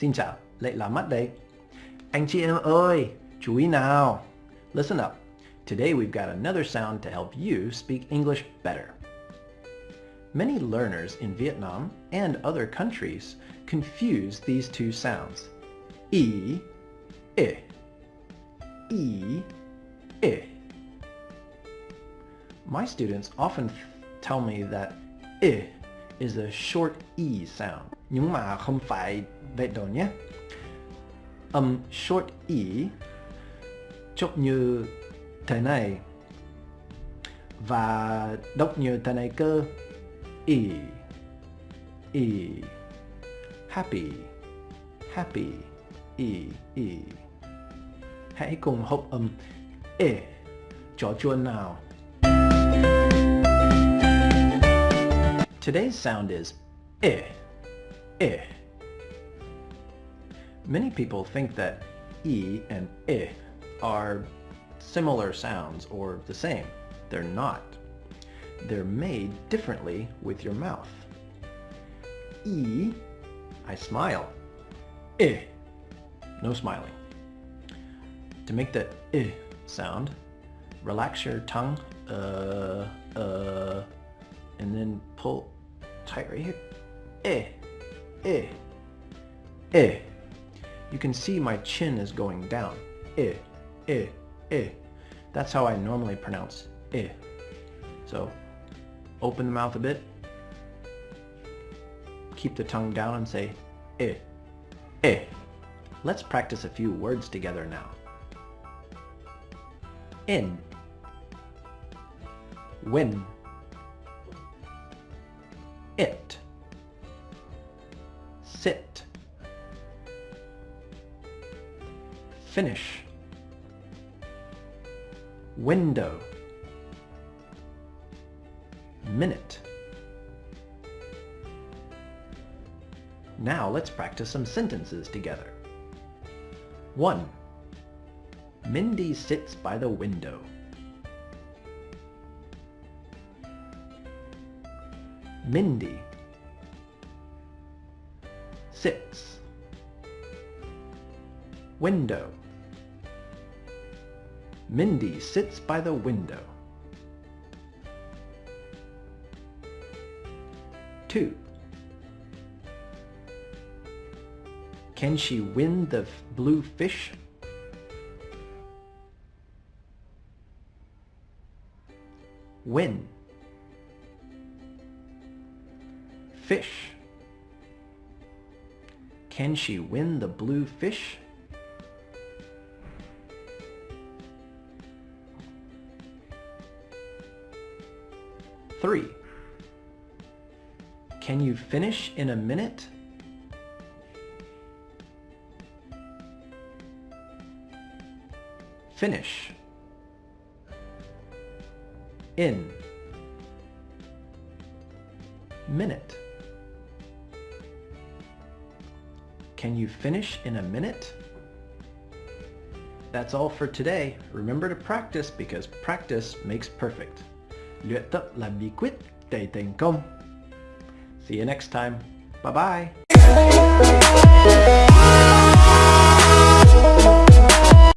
Xin chào, lại là mắt đây. Anh chị em ơi, chú ý nào. Listen up. Today we've got another sound to help you speak English better. Many learners in Vietnam and other countries confuse these two sounds. E, I. E, I. My students often tell me that I is a short E sound. Nhưng mà không phải vậy đâu nhé. Âm short E chốt như thế này và đọc như thế này cơ. E, E, happy, happy, E, E. Hãy cùng học âm E cho chuan nào. Today's sound is eh, eh. Many people think that e and eh are similar sounds or the same. They're not. They're made differently with your mouth. E, I smile. Eh, no smiling. To make the eh sound, relax your tongue, uh, uh, and then pull tight right here. Eh, eh, eh. You can see my chin is going down. Eh, eh, eh. That's how I normally pronounce eh. So, open the mouth a bit. Keep the tongue down and say eh, eh. Let's practice a few words together now. In. Win it sit finish window minute Now let's practice some sentences together. 1. Mindy sits by the window. Mindy. Sits window. Mindy sits by the window. 2 Can she win the blue fish? Win fish. Can she win the blue fish? Three. Can you finish in a minute? Finish. In. Minute. Can you finish in a minute? That's all for today. Remember to practice because practice makes perfect. Luyện tập là bí quyết để. See you next time. Bye bye.